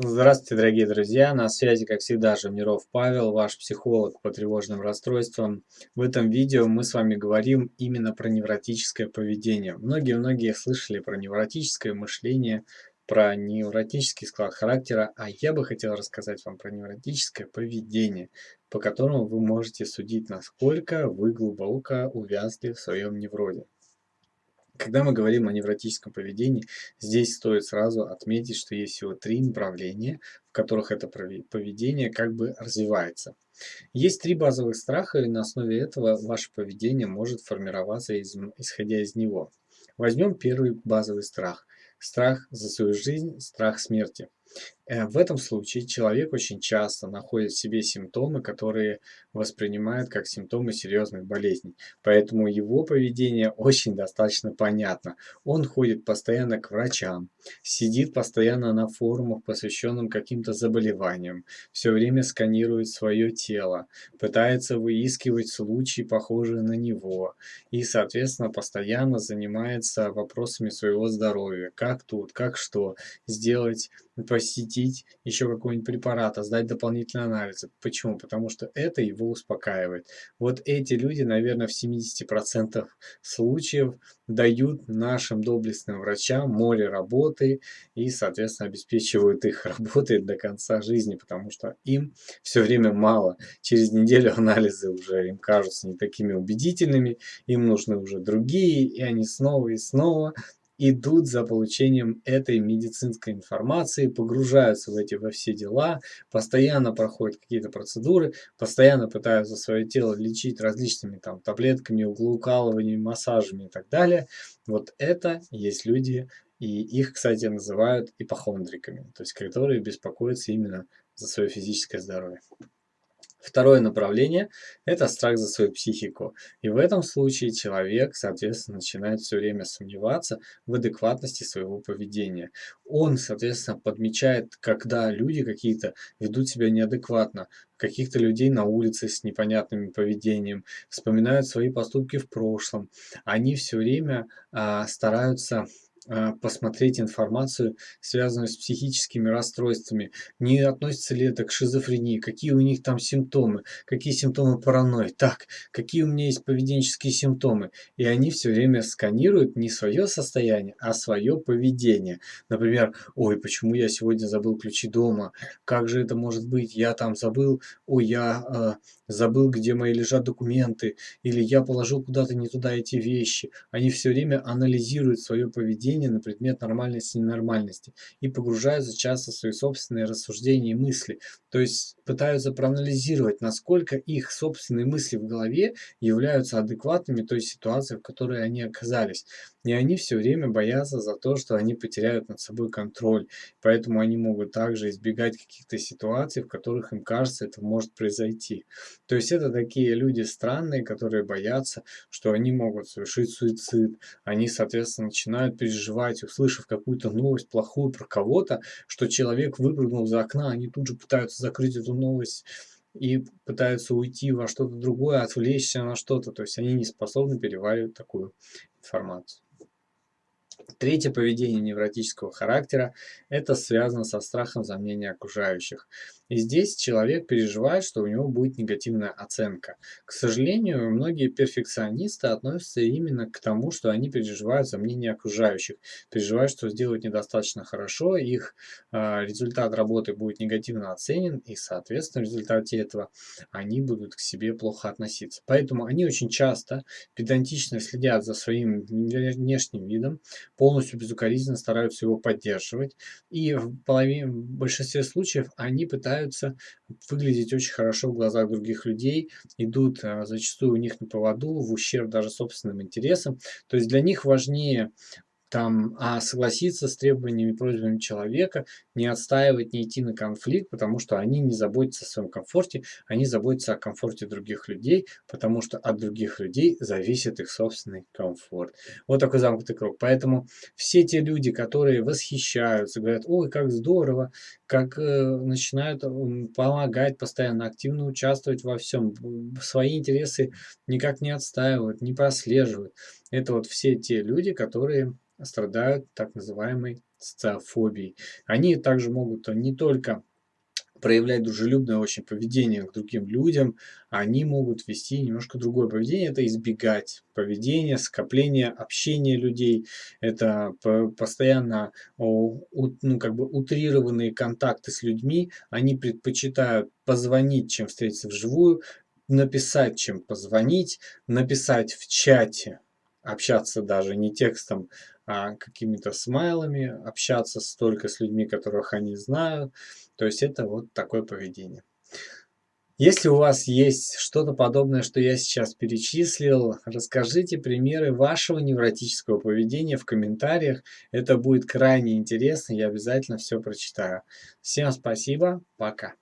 Здравствуйте, дорогие друзья! На связи, как всегда, Жамиров Павел, ваш психолог по тревожным расстройствам. В этом видео мы с вами говорим именно про невротическое поведение. Многие-многие слышали про невротическое мышление, про невротический склад характера, а я бы хотел рассказать вам про невротическое поведение, по которому вы можете судить, насколько вы глубоко увязли в своем невроде. Когда мы говорим о невротическом поведении, здесь стоит сразу отметить, что есть всего три направления, в которых это поведение как бы развивается. Есть три базовых страха, и на основе этого ваше поведение может формироваться, из, исходя из него. Возьмем первый базовый страх. Страх за свою жизнь, страх смерти. Э, в этом случае человек очень часто находит в себе симптомы, которые воспринимает как симптомы серьезных болезней. Поэтому его поведение очень достаточно понятно. Он ходит постоянно к врачам, сидит постоянно на форумах, посвященных каким-то заболеваниям, все время сканирует свое тело, пытается выискивать случаи, похожие на него, и, соответственно, постоянно занимается вопросами своего здоровья. Как тут, как что сделать, посетить еще какой-нибудь препарат, а сдать дополнительные анализы. Почему? Потому что это его успокаивает. Вот эти люди, наверное, в 70% случаев дают нашим доблестным врачам море работы и, соответственно, обеспечивают их работой до конца жизни, потому что им все время мало. Через неделю анализы уже им кажутся не такими убедительными, им нужны уже другие, и они снова и снова идут за получением этой медицинской информации, погружаются в эти во все дела, постоянно проходят какие-то процедуры, постоянно пытаются свое тело лечить различными там таблетками, углоукалываниями, массажами и так далее. Вот это есть люди, и их, кстати, называют ипохондриками, то есть которые беспокоятся именно за свое физическое здоровье. Второе направление – это страх за свою психику. И в этом случае человек, соответственно, начинает все время сомневаться в адекватности своего поведения. Он, соответственно, подмечает, когда люди какие-то ведут себя неадекватно, каких-то людей на улице с непонятным поведением, вспоминают свои поступки в прошлом. Они все время а, стараются посмотреть информацию, связанную с психическими расстройствами. Не относится ли это к шизофрении, какие у них там симптомы, какие симптомы паранойи, так, какие у меня есть поведенческие симптомы. И они все время сканируют не свое состояние, а свое поведение. Например, ой, почему я сегодня забыл ключи дома, как же это может быть, я там забыл, ой, я э, забыл, где мои лежат документы, или я положил куда-то не туда эти вещи. Они все время анализируют свое поведение на предмет нормальности и ненормальности и погружаются часто в свои собственные рассуждения и мысли. То есть пытаются проанализировать, насколько их собственные мысли в голове являются адекватными той ситуации, в которой они оказались. И они все время боятся за то, что они потеряют над собой контроль. Поэтому они могут также избегать каких-то ситуаций, в которых им кажется, это может произойти. То есть это такие люди странные, которые боятся, что они могут совершить суицид. Они, соответственно, начинают переживать, услышав какую-то новость плохую про кого-то, что человек выпрыгнул за окна, они тут же пытаются закрыть эту новость и пытаются уйти во что-то другое, отвлечься на что-то. То есть они не способны переваривать такую информацию. Третье поведение невротического характера – это связано со страхом за мнение окружающих. И здесь человек переживает, что у него будет негативная оценка. К сожалению, многие перфекционисты относятся именно к тому, что они переживают за мнение окружающих, переживают, что сделают недостаточно хорошо, их э, результат работы будет негативно оценен, и, соответственно, в результате этого они будут к себе плохо относиться. Поэтому они очень часто педантично следят за своим внешним видом, полностью безукоризненно стараются его поддерживать, и в, половине, в большинстве случаев они пытаются пытаются выглядеть очень хорошо в глазах других людей, идут а, зачастую у них на поводу, в ущерб даже собственным интересам. То есть для них важнее там, а согласиться с требованиями и просьбами человека, не отстаивать, не идти на конфликт, потому что они не заботятся о своем комфорте, они заботятся о комфорте других людей, потому что от других людей зависит их собственный комфорт. Вот такой замкнутый круг. Поэтому все те люди, которые восхищаются, говорят, ой, как здорово, как э, начинают помогать постоянно, активно участвовать во всем, свои интересы никак не отстаивают, не прослеживают. Это вот все те люди, которые страдают так называемой социофобией. Они также могут не только проявлять дружелюбное очень поведение к другим людям, они могут вести немножко другое поведение. Это избегать поведения, скопления, общения людей. Это постоянно ну, как бы утрированные контакты с людьми. Они предпочитают позвонить, чем встретиться вживую, написать, чем позвонить, написать в чате, общаться даже не текстом, а какими-то смайлами, общаться только с людьми, которых они знают. То есть это вот такое поведение. Если у вас есть что-то подобное, что я сейчас перечислил, расскажите примеры вашего невротического поведения в комментариях. Это будет крайне интересно, я обязательно все прочитаю. Всем спасибо, пока.